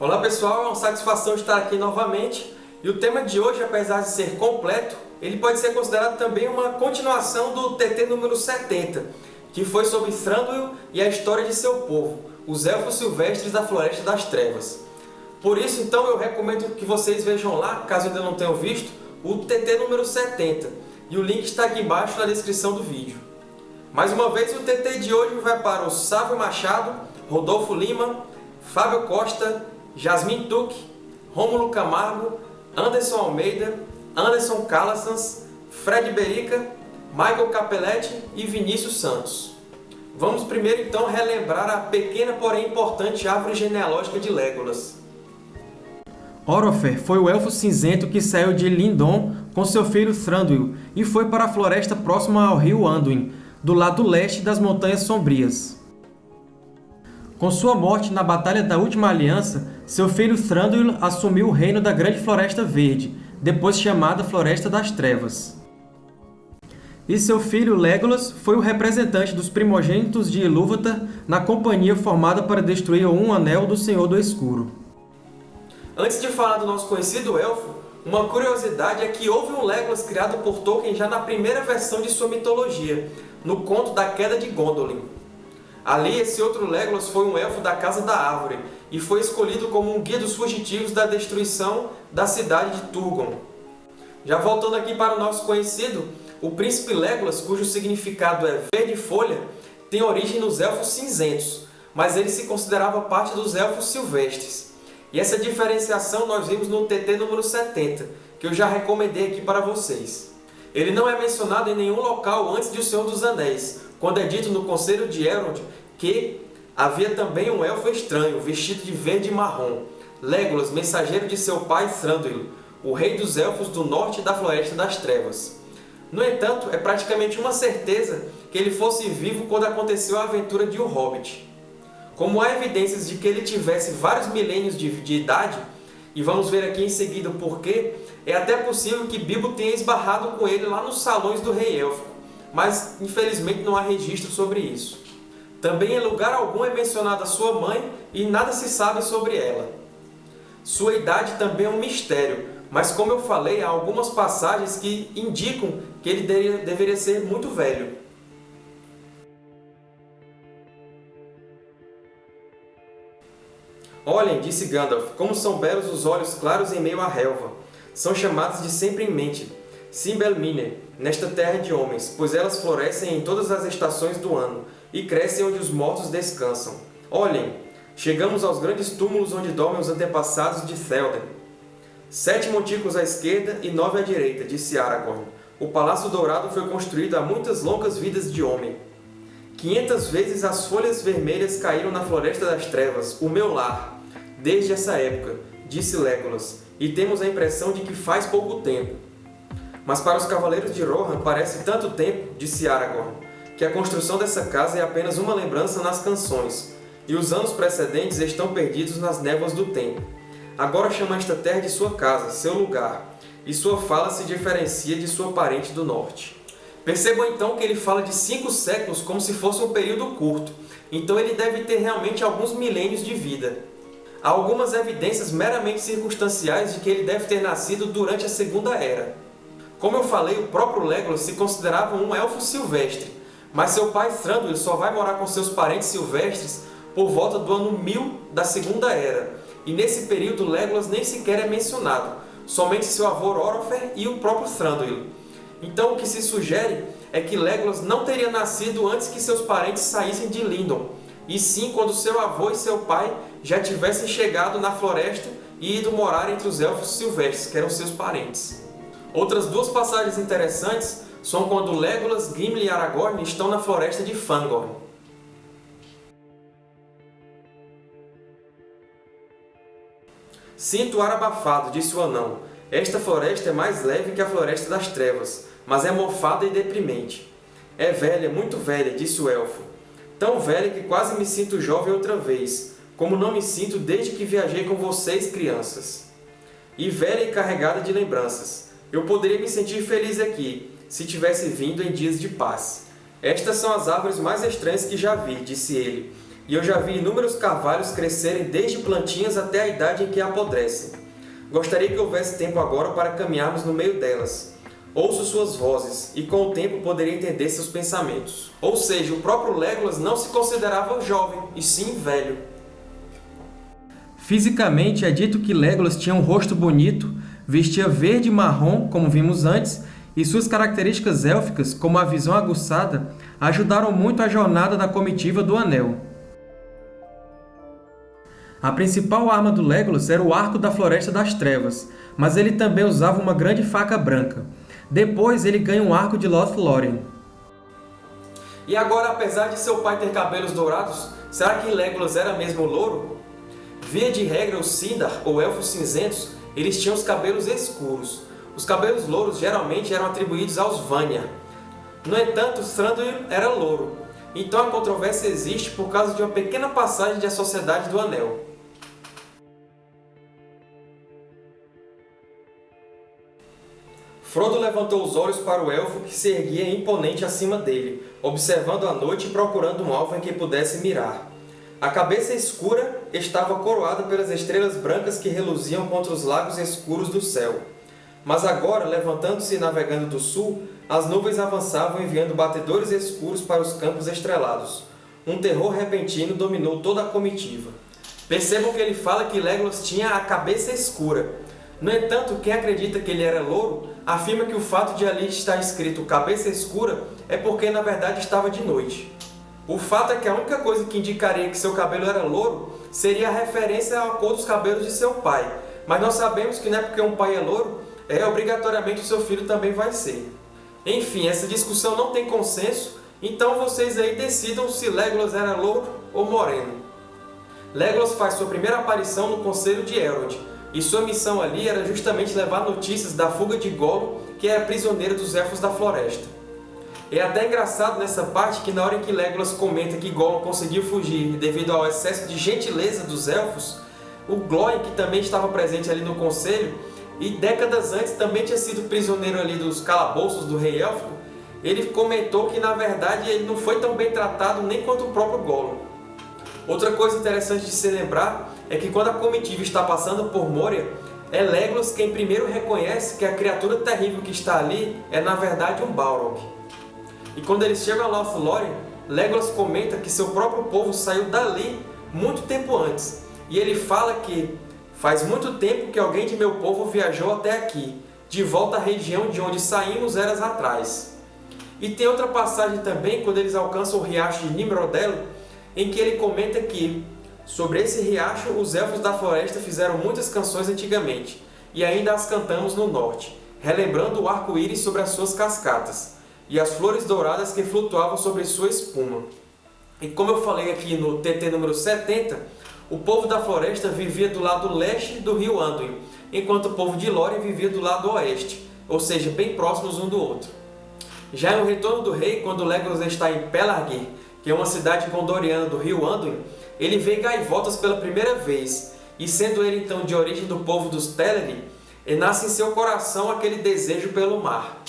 Olá pessoal, é uma satisfação estar aqui novamente e o tema de hoje, apesar de ser completo, ele pode ser considerado também uma continuação do TT número 70, que foi sobre Thranduil e a história de seu povo, os Elfos Silvestres da Floresta das Trevas. Por isso, então, eu recomendo que vocês vejam lá, caso ainda não tenham visto, o TT número 70, e o link está aqui embaixo na descrição do vídeo. Mais uma vez, o TT de hoje vai para o Sávio Machado, Rodolfo Lima, Fábio Costa, Jasmin Tuck, Rômulo Camargo, Anderson Almeida, Anderson Calassans, Fred Berica, Michael Capelletti e Vinícius Santos. Vamos primeiro então relembrar a pequena porém importante árvore genealógica de Legolas. Orofer foi o Elfo Cinzento que saiu de Lindon com seu filho Thranduil e foi para a floresta próxima ao rio Anduin, do lado leste das Montanhas Sombrias. Com sua morte na Batalha da Última Aliança, seu filho Thranduil assumiu o reino da Grande Floresta Verde, depois chamada Floresta das Trevas. E seu filho Legolas foi o representante dos primogênitos de Ilúvatar na companhia formada para destruir um anel do Senhor do Escuro. Antes de falar do nosso conhecido elfo, uma curiosidade é que houve um Legolas criado por Tolkien já na primeira versão de sua mitologia, no conto da Queda de Gondolin. Ali, esse outro Legolas foi um elfo da Casa da Árvore e foi escolhido como um guia dos fugitivos da destruição da cidade de Turgon. Já voltando aqui para o nosso conhecido, o príncipe Legolas, cujo significado é verde folha, tem origem nos Elfos Cinzentos, mas ele se considerava parte dos Elfos Silvestres. E essa diferenciação nós vimos no TT número 70, que eu já recomendei aqui para vocês. Ele não é mencionado em nenhum local antes de O Senhor dos Anéis, quando é dito no Conselho de Elrond que havia também um elfo estranho, vestido de verde e marrom, Legolas, mensageiro de seu pai Thranduil, o rei dos elfos do norte da Floresta das Trevas. No entanto, é praticamente uma certeza que ele fosse vivo quando aconteceu a aventura de O Hobbit. Como há evidências de que ele tivesse vários milênios de, de idade, e vamos ver aqui em seguida o porquê, é até possível que Bilbo tenha esbarrado com ele lá nos salões do Rei Élfico, mas infelizmente não há registro sobre isso. Também em lugar algum é mencionada sua mãe e nada se sabe sobre ela. Sua idade também é um mistério, mas como eu falei, há algumas passagens que indicam que ele deveria, ser muito velho. Olhem, disse Gandalf, como são belos os olhos claros em meio à relva. São chamados de sempre em mente, Simbelmine, nesta terra de homens, pois elas florescem em todas as estações do ano, e crescem onde os mortos descansam. Olhem, chegamos aos grandes túmulos onde dormem os antepassados de Théoden. Sete montículos à esquerda e nove à direita, disse Aragorn. O Palácio Dourado foi construído há muitas longas vidas de homem. Quinhentas vezes as folhas vermelhas caíram na Floresta das Trevas, o meu lar, desde essa época, disse Legolas, e temos a impressão de que faz pouco tempo. Mas para os Cavaleiros de Rohan parece tanto tempo, disse Aragorn, que a construção dessa casa é apenas uma lembrança nas canções, e os anos precedentes estão perdidos nas névoas do tempo. Agora chama esta terra de sua casa, seu lugar, e sua fala se diferencia de sua parente do norte. Percebam então que ele fala de cinco séculos como se fosse um período curto, então ele deve ter realmente alguns milênios de vida. Há algumas evidências meramente circunstanciais de que ele deve ter nascido durante a Segunda Era. Como eu falei, o próprio Legolas se considerava um elfo silvestre, mas seu pai Thranduil só vai morar com seus parentes silvestres por volta do ano 1000 da Segunda Era, e nesse período Legolas nem sequer é mencionado, somente seu avô Orofer e o próprio Thranduil. Então o que se sugere é que Legolas não teria nascido antes que seus parentes saíssem de Lindon, e sim quando seu avô e seu pai já tivessem chegado na floresta e ido morar entre os Elfos Silvestres, que eram seus parentes. Outras duas passagens interessantes são quando Legolas, Gimli e Aragorn estão na floresta de Fangorn. Sinto o ar abafado, disse o anão. Esta floresta é mais leve que a floresta das trevas, mas é mofada e deprimente. É velha, muito velha, disse o elfo. Tão velha que quase me sinto jovem outra vez, como não me sinto desde que viajei com vocês, crianças. E velha e carregada de lembranças. Eu poderia me sentir feliz aqui, se tivesse vindo em dias de paz. Estas são as árvores mais estranhas que já vi, disse ele. e eu já vi inúmeros carvalhos crescerem desde plantinhas até a idade em que apodrecem. Gostaria que houvesse tempo agora para caminharmos no meio delas. Ouço suas vozes, e com o tempo poderia entender seus pensamentos. Ou seja, o próprio Legolas não se considerava jovem, e sim velho. Fisicamente, é dito que Legolas tinha um rosto bonito, vestia verde e marrom, como vimos antes, e suas características élficas, como a visão aguçada, ajudaram muito a jornada da comitiva do Anel. A principal arma do Legolas era o Arco da Floresta das Trevas, mas ele também usava uma grande faca branca. Depois ele ganha um arco de Lothlórien. E agora, apesar de seu pai ter cabelos dourados, será que Legolas era mesmo louro? Via de regra, os Sindar, ou Elfos Cinzentos, eles tinham os cabelos escuros. Os cabelos louros geralmente eram atribuídos aos Vanya. No entanto, Thranduil era louro. Então a controvérsia existe por causa de uma pequena passagem de A Sociedade do Anel. Frodo levantou os olhos para o Elfo que se erguia imponente acima dele, observando a noite e procurando um alvo em que pudesse mirar. A cabeça escura estava coroada pelas estrelas brancas que reluziam contra os lagos escuros do céu. Mas agora, levantando-se e navegando do sul, as nuvens avançavam enviando batedores escuros para os campos estrelados. Um terror repentino dominou toda a comitiva. Percebam que ele fala que Legolas tinha a cabeça escura. No entanto, quem acredita que ele era louro, afirma que o fato de ali estar escrito cabeça escura é porque na verdade estava de noite. O fato é que a única coisa que indicaria que seu cabelo era louro seria a referência à cor dos cabelos de seu pai, mas nós sabemos que não é porque um pai é louro, é obrigatoriamente o seu filho também vai ser. Enfim, essa discussão não tem consenso, então vocês aí decidam se Legolas era louro ou moreno. Legolas faz sua primeira aparição no Conselho de Elrond, e sua missão ali era justamente levar notícias da fuga de Gollum, que era prisioneiro dos Elfos da Floresta. É até engraçado nessa parte que na hora em que Legolas comenta que Gollum conseguiu fugir devido ao excesso de gentileza dos Elfos, o Glóin, que também estava presente ali no Conselho, e décadas antes também tinha sido prisioneiro ali dos calabouços do Rei Élfico, ele comentou que na verdade ele não foi tão bem tratado nem quanto o próprio Gollum. Outra coisa interessante de se lembrar é que quando a comitiva está passando por Moria, é Legolas quem primeiro reconhece que a criatura terrível que está ali é na verdade um Balrog. E quando eles chegam a Lothlórien, Legolas comenta que seu próprio povo saiu dali muito tempo antes. E ele fala que faz muito tempo que alguém de meu povo viajou até aqui, de volta à região de onde saímos eras atrás. E tem outra passagem também, quando eles alcançam o riacho de Nimrodel, em que ele comenta que, sobre esse riacho, os Elfos da Floresta fizeram muitas canções antigamente, e ainda as cantamos no norte, relembrando o arco-íris sobre as suas cascatas, e as flores douradas que flutuavam sobre sua espuma. E como eu falei aqui no TT número 70, o povo da floresta vivia do lado leste do rio Anduin, enquanto o povo de Lórien vivia do lado oeste, ou seja, bem próximos um do outro. Já em O Retorno do Rei, quando Legolas está em Pelargir, que é uma cidade gondoriana do rio Anduin, ele vê gaivotas pela primeira vez, e sendo ele então de origem do povo dos Teleri, nasce em seu coração aquele desejo pelo mar.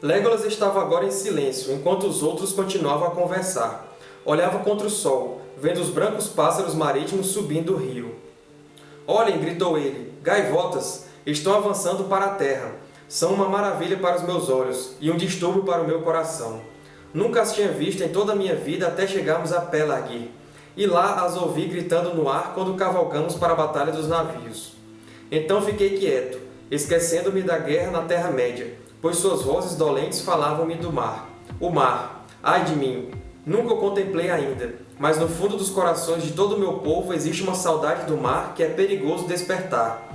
Legolas estava agora em silêncio, enquanto os outros continuavam a conversar. Olhava contra o sol, vendo os brancos pássaros marítimos subindo o rio. Olhem, gritou ele, gaivotas, estão avançando para a terra são uma maravilha para os meus olhos e um distúrbio para o meu coração. Nunca as tinha visto em toda a minha vida até chegarmos a Pelargir, e lá as ouvi gritando no ar quando cavalgamos para a Batalha dos Navios. Então fiquei quieto, esquecendo-me da guerra na Terra-média, pois suas vozes dolentes falavam-me do mar. O mar, ai de mim! Nunca o contemplei ainda, mas no fundo dos corações de todo o meu povo existe uma saudade do mar que é perigoso despertar.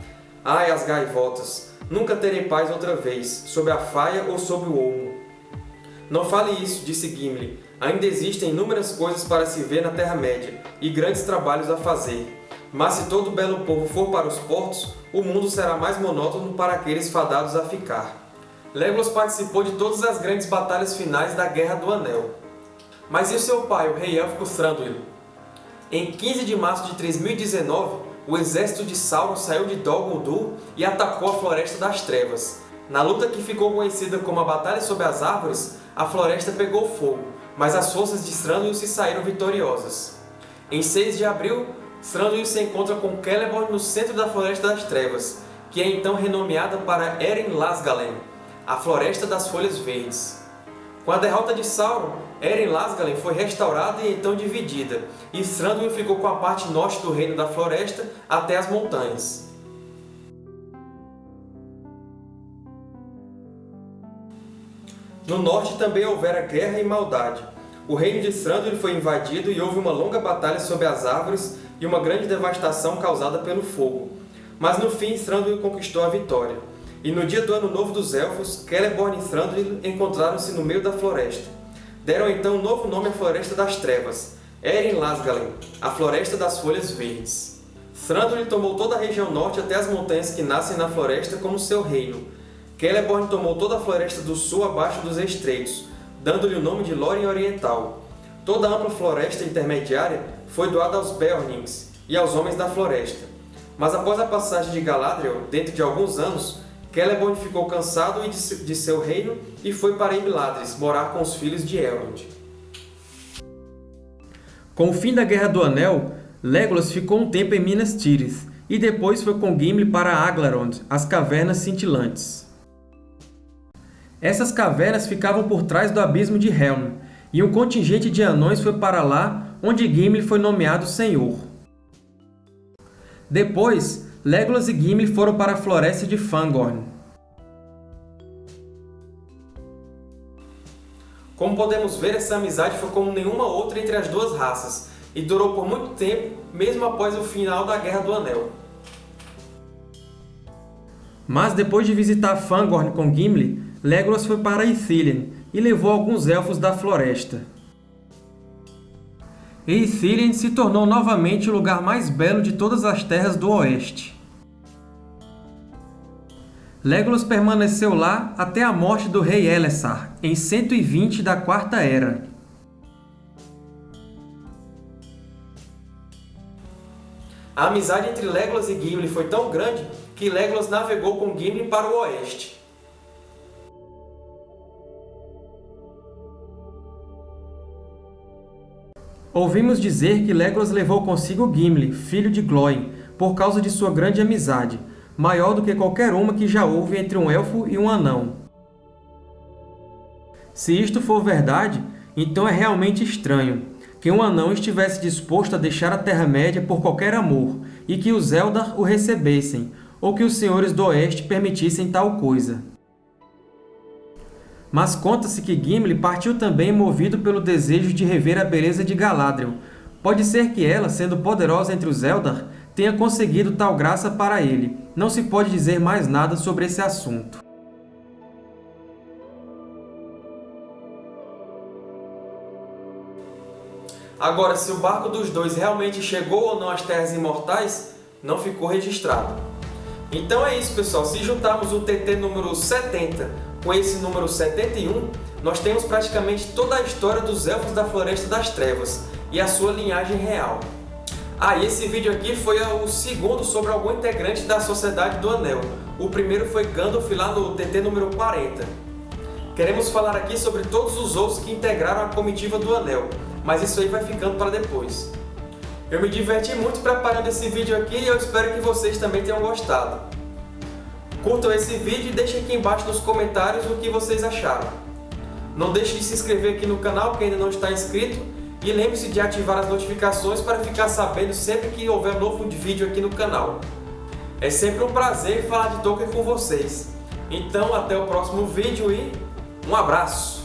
Ai, as gaivotas! Nunca terei paz outra vez, sob a faia ou sob o olmo. Não fale isso, disse Gimli. Ainda existem inúmeras coisas para se ver na Terra-média, e grandes trabalhos a fazer. Mas se todo o belo povo for para os portos, o mundo será mais monótono para aqueles fadados a ficar. Legolas participou de todas as grandes batalhas finais da Guerra do Anel. Mas e seu pai, o rei élfico Thranduil? Em 15 de março de 3019, o exército de Sauron saiu de Dol Guldur e atacou a Floresta das Trevas. Na luta que ficou conhecida como a Batalha sobre as Árvores, a floresta pegou fogo, mas as forças de Thranduil se saíram vitoriosas. Em 6 de abril, Thranduil se encontra com Celeborn no centro da Floresta das Trevas, que é então renomeada para Eren Lasgalen, a Floresta das Folhas Verdes. Com a derrota de Sauron, Eren Lasgalen foi restaurada e então dividida, e Thranduil ficou com a parte norte do Reino da Floresta até as montanhas. No norte também houvera guerra e maldade. O reino de Thranduil foi invadido e houve uma longa batalha sob as árvores e uma grande devastação causada pelo fogo. Mas no fim Thranduil conquistou a vitória. E no dia do Ano Novo dos Elfos, Celeborn e Thranduil encontraram-se no meio da floresta. Deram então um novo nome à Floresta das Trevas, Eren Lasgalen, a Floresta das Folhas Verdes. Thranduil tomou toda a região norte até as montanhas que nascem na floresta como seu reino. Celeborn tomou toda a floresta do sul abaixo dos estreitos, dando-lhe o nome de Lórien Oriental. Toda a ampla floresta intermediária foi doada aos Beornings e aos Homens da Floresta. Mas após a passagem de Galadriel, dentro de alguns anos, Celeborn ficou cansado de seu reino e foi para Imladris morar com os filhos de Elrond. Com o fim da Guerra do Anel, Legolas ficou um tempo em Minas Tirith, e depois foi com Gimli para Aglarond, as Cavernas Cintilantes. Essas cavernas ficavam por trás do Abismo de Helm, e um contingente de anões foi para lá, onde Gimli foi nomeado Senhor. Depois, Legolas e Gimli foram para a floresta de Fangorn. Como podemos ver, essa amizade foi como nenhuma outra entre as duas raças, e durou por muito tempo, mesmo após o final da Guerra do Anel. Mas depois de visitar Fangorn com Gimli, Legolas foi para Ithilien e levou alguns Elfos da floresta. E se tornou novamente o lugar mais belo de todas as terras do Oeste. Legolas permaneceu lá até a morte do rei Elessar, em 120 da Quarta Era. A amizade entre Legolas e Gimli foi tão grande que Legolas navegou com Gimli para o oeste. Ouvimos dizer que Legolas levou consigo Gimli, filho de Glóin, por causa de sua grande amizade, maior do que qualquer uma que já houve entre um elfo e um anão. Se isto for verdade, então é realmente estranho que um anão estivesse disposto a deixar a Terra-média por qualquer amor, e que os Eldar o recebessem, ou que os Senhores do Oeste permitissem tal coisa. Mas conta-se que Gimli partiu também movido pelo desejo de rever a beleza de Galadriel. Pode ser que ela, sendo poderosa entre os Eldar, tenha conseguido tal graça para ele. Não se pode dizer mais nada sobre esse assunto. Agora, se o barco dos dois realmente chegou ou não às Terras Imortais, não ficou registrado. Então é isso, pessoal. Se juntarmos o TT número 70 com esse número 71, nós temos praticamente toda a história dos Elfos da Floresta das Trevas e a sua linhagem real. Ah, e esse vídeo aqui foi o segundo sobre algum integrante da Sociedade do Anel. O primeiro foi Gandalf lá no TT número 40. Queremos falar aqui sobre todos os outros que integraram a comitiva do Anel, mas isso aí vai ficando para depois. Eu me diverti muito preparando esse vídeo aqui e eu espero que vocês também tenham gostado. Curtam esse vídeo e deixem aqui embaixo nos comentários o que vocês acharam. Não deixe de se inscrever aqui no canal quem ainda não está inscrito e lembre-se de ativar as notificações para ficar sabendo sempre que houver novo vídeo aqui no canal. É sempre um prazer falar de Tolkien com vocês. Então até o próximo vídeo e um abraço!